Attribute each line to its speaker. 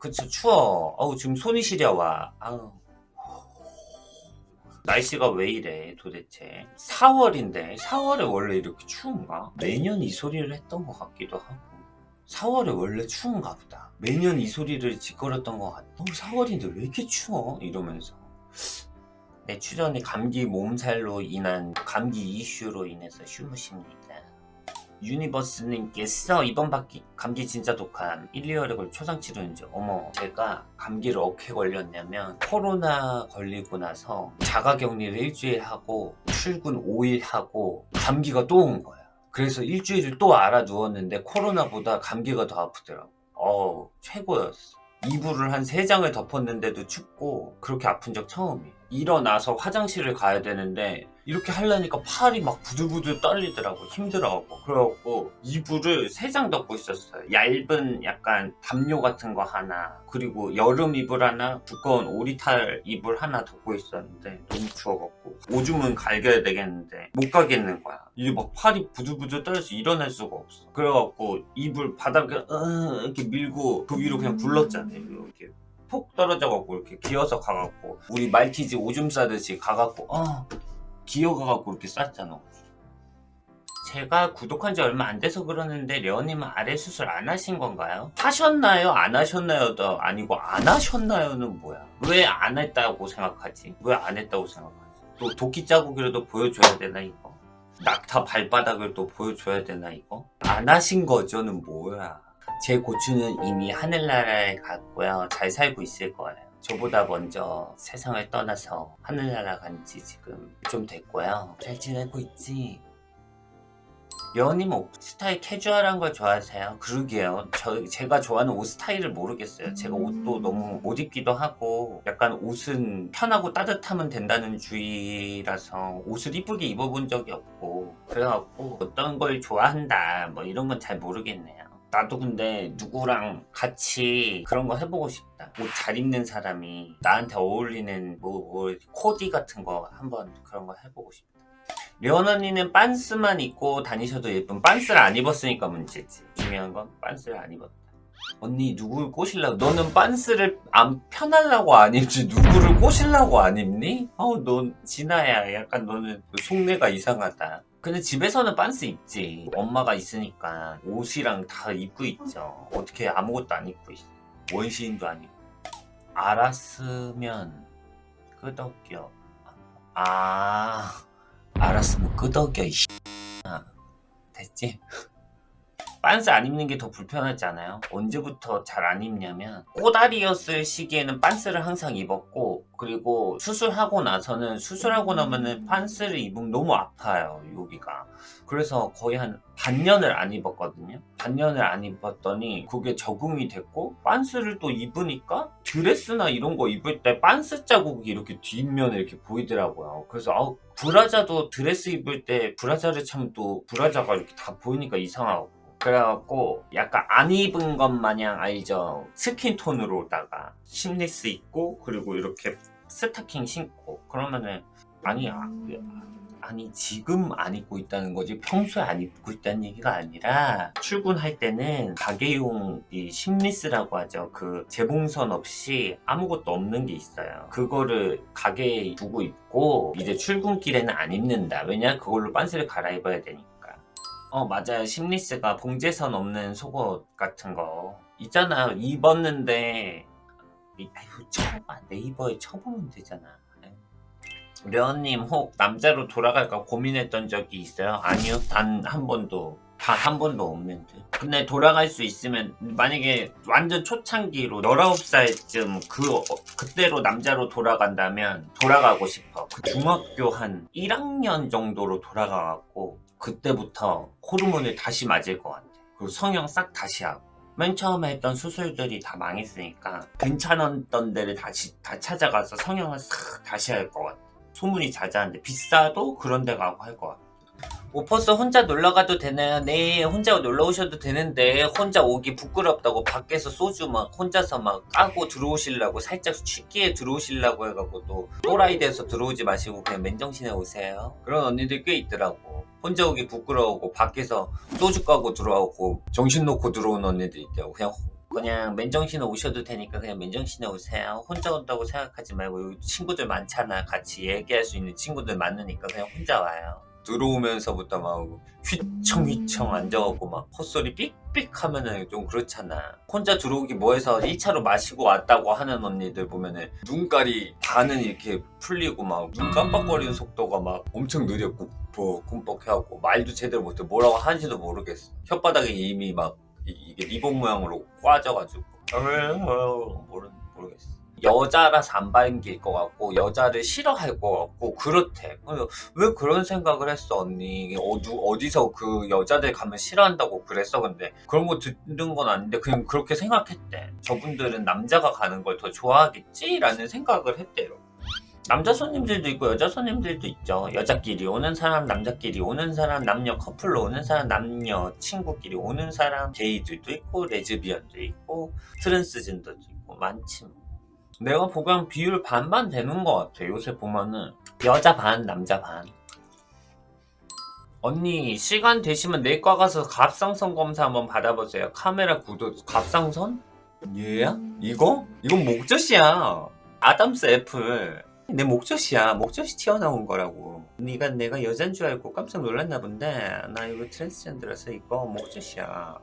Speaker 1: 그쵸 추워. 어우 지금 손이 시려와. 아우. 날씨가 왜 이래 도대체? 4월인데 4월에 원래 이렇게 추운가? 매년 이 소리를 했던 것 같기도 하고. 4월에 원래 추운가 보다. 매년 이 소리를 짓거렸던 것 같아 어, 4월인데 왜 이렇게 추워? 이러면서. 내 출연이 감기 몸살로 인한 감기 이슈로 인해서 휴무십니다 유니버스님께서 이번 바퀴 감기 진짜 독한 1, 2월에 걸 초상 치료인 줄 어머 제가 감기를 어떻게 걸렸냐면 코로나 걸리고 나서 자가격리를 일주일 하고 출근 5일 하고 감기가 또 온 거야. 그래서 일주일을 또 알아 누웠는데 코로나보다 감기가 더 아프더라고. 어우 최고였어. 이불을 한 3장을 덮었는데도 춥고 그렇게 아픈 적 처음이에요. 일어나서 화장실을 가야 되는데 이렇게 하려니까 팔이 막 부들부들 떨리더라고 힘들어하고. 그래갖고 이불을 3장 덮고 있었어요. 얇은 약간 담요 같은 거 하나 그리고 여름 이불 하나 두꺼운 오리탈 이불 하나 덮고 있었는데 너무 추워갖고 오줌은 갈겨야 되겠는데 못 가겠는 거야. 이게 막 팔이 부들부들 떨려서 일어날 수가 없어. 그래갖고 이불 바닥에 으 이렇게 밀고 그 위로 그냥 굴렀잖아요. 이렇게 폭 떨어져갖고 이렇게 기어서 가갖고 우리 말티즈 오줌 싸듯이 가갖고 어 기어가갖고 이렇게 쌌잖아 제가 구독한 지 얼마 안 돼서 그러는데 레오님은 아래 수술 안 하신 건가요? 하셨나요? 안 하셨나요?도 아니고 안 하셨나요?는 뭐야? 왜 안 했다고 생각하지? 왜 안 했다고 생각하지? 또 도끼 자국이라도 보여줘야 되나 이거? 낙타 발바닥을 또 보여줘야 되나 이거? 안 하신 거죠는 뭐야? 제 고추는 이미 하늘나라에 갔고요. 잘 살고 있을 거예요. 저보다 먼저 세상을 떠나서 하늘나라 간 지 지금 좀 됐고요. 잘 지내고 있지? 여우님 옷 스타일 캐주얼한 걸 좋아하세요? 그러게요. 저, 제가 좋아하는 옷 스타일을 모르겠어요. 제가 옷도 너무 못 입기도 하고 약간 옷은 편하고 따뜻하면 된다는 주의라서 옷을 이쁘게 입어본 적이 없고 그래갖고 어떤 걸 좋아한다 뭐 이런 건 잘 모르겠네요. 나도 근데 누구랑 같이 그런 거 해보고 싶 다옷잘 입는 사람이 나한테 어울리는 뭐, 뭐 코디 같은 거 한번 그런 거 해보고 싶다. 려원 언니는 빤스만 입고 다니셔도 예쁜 빤스를 안 입었으니까 문제지. 중요한 건 빤스를 안 입었다. 언니 누구를 꼬실라고? 너는 빤스를 안 편하려고 안 입지. 누구를 꼬실라고 안 입니? 어우 넌 진아야. 약간 너는 속내가 이상하다. 근데 집에서는 빤스 입지. 엄마가 있으니까 옷이랑 다 입고 있죠. 어떻게 아무것도 안 입고 있어. 원시인도 아니고 알았으면 끄덕여 아 알았으면 끄덕여 이 됐지? 빤스 안 입는 게 더 불편하지 않아요? 언제부터 잘 안 입냐면 꼬다리였을 시기에는 빤스를 항상 입었고 그리고 수술하고 나서는 수술하고 나면은 빤스를 입으면 너무 아파요 여기가. 그래서 거의 한 반년을 안 입었거든요. 반년을 안 입었더니 그게 적응이 됐고 빤스를 또 입으니까 드레스나 이런 거 입을 때 빤스 자국이 이렇게 뒷면에 이렇게 보이더라고요. 그래서 아우 브라자도 드레스 입을 때 브라자를 차면 또 브라자가 이렇게 다 보이니까 이상하고 그래갖고 약간 안 입은 것 마냥 알죠? 스킨톤으로다가 심리스 입고 그리고 이렇게 스타킹 신고 그러면은 아니 아, 아니 지금 안 입고 있다는 거지. 평소에 안 입고 있다는 얘기가 아니라 출근할 때는 가게용 이 심리스라고 하죠. 그 재봉선 없이 아무것도 없는 게 있어요. 그거를 가게에 두고 입고 이제 출근길에는 안 입는다. 왜냐? 그걸로 빤스를 갈아입어야 되니까 어 맞아요. 심리스가 봉제선 없는 속옷 같은 거. 있잖아요 입었는데 아이고 쳐봐. 네이버에 쳐보면 되잖아. 려님 혹 남자로 돌아갈까 고민했던 적이 있어요? 아니요. 단 한 번도 단 한 번도 없는 데 근데 돌아갈 수 있으면 만약에 완전 초창기로 19살쯤 그 어, 그때로 남자로 돌아간다면 돌아가고 싶어. 그 중학교 한 1학년 정도로 돌아가갖고 그때부터 호르몬을 다시 맞을 것 같아. 그리고 성형 싹 다시 하고. 맨 처음에 했던 수술들이 다 망했으니까 괜찮았던 데를 다시 다 찾아가서 성형을 싹 다시 할 것 같아. 소문이 자자한데 비싸도 그런 데 가고 할 것 같아 오퍼스 혼자 놀러가도 되나요? 네 혼자 놀러 오셔도 되는데 혼자 오기 부끄럽다고 밖에서 소주 막 혼자서 막 까고 들어오시려고 살짝 취기에 들어오시려고 해갖고 또 또라이 돼서 들어오지 마시고 그냥 맨정신에 오세요 그런 언니들 꽤 있더라고 혼자 오기 부끄러우고 밖에서 소주 까고 들어오고 정신 놓고 들어온 언니들 있다고 그냥 그냥 맨정신에 오셔도 되니까 그냥 맨정신에 오세요. 혼자 온다고 생각하지 말고 친구들 많잖아. 같이 얘기할 수 있는 친구들 많으니까 그냥 혼자 와요. 들어오면서부터 막 휘청휘청 앉아갖고 막 헛소리 삑삑 하면은 좀 그렇잖아. 혼자 들어오기 뭐해서 1차로 마시고 왔다고 하는 언니들 보면은 눈깔이 반은 이렇게 풀리고 막 눈 깜빡거리는 속도가 막 엄청 느려 꿈뻑 꿈뻑 해갖고 말도 제대로 못해 뭐라고 하는지도 모르겠어. 혓바닥에 이미 막 이, 게 리본 모양으로 꽈져가지고 모르, 모르겠어. 여자라서 안 반길 것 같고 여자를 싫어할 것 같고 그렇대. 왜 그런 생각을 했어 언니? 어디, 어디서 그 여자들 가면 싫어한다고 그랬어? 근데 그런 거 듣는 건 아닌데 그냥 그렇게 생각했대. 저분들은 남자가 가는 걸 더 좋아하겠지 라는 생각을 했대요. 남자 손님들도 있고 여자 손님들도 있죠. 여자끼리 오는 사람, 남자끼리 오는 사람, 남녀 커플로 오는 사람, 남녀 친구끼리 오는 사람, 게이들도 있고 레즈비언도 있고 트랜스젠더도 있고 많지. 뭐. 내가 보기엔 비율 반반 되는 것 같아. 요새 보면은 여자 반, 남자 반. 언니 시간 되시면 내과 가서 갑상선 검사 한번 받아보세요. 카메라 구도 갑상선? 얘야? 이거? 이건 목젖이야. Adam's apple. 내 목젖이야. 목젖이 튀어나온 거라고. 네가 내가 여잔 줄 알고 깜짝 놀랐나 본데 나 이거 트랜스젠더라서 이거 목젖이야.